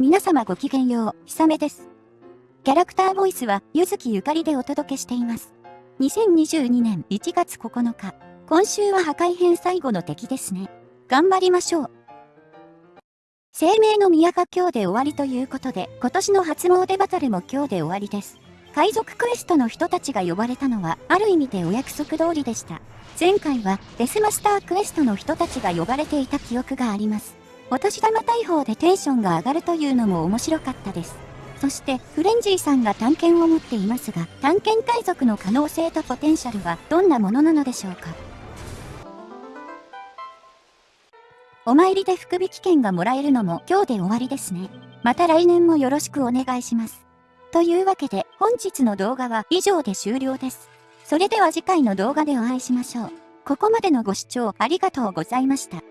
皆様ごきげんよう、ひさめです。キャラクターボイスは、ゆずきゆかりでお届けしています。2022年1月9日、今週は破壊編最後の敵ですね。頑張りましょう。生命の宮が今日で終わりということで、今年の初詣バトルも今日で終わりです。海賊クエストの人たちが呼ばれたのは、ある意味でお約束通りでした。前回は、デスマスタークエストの人たちが呼ばれていた記憶があります。お年玉大砲でテンションが上がるというのも面白かったです。そして、フレンジーさんが探検を持っていますが、探検海賊の可能性とポテンシャルはどんなものなのでしょうか？お参りで福引券がもらえるのも今日で終わりですね。また来年もよろしくお願いします。というわけで本日の動画は以上で終了です。それでは次回の動画でお会いしましょう。ここまでのご視聴ありがとうございました。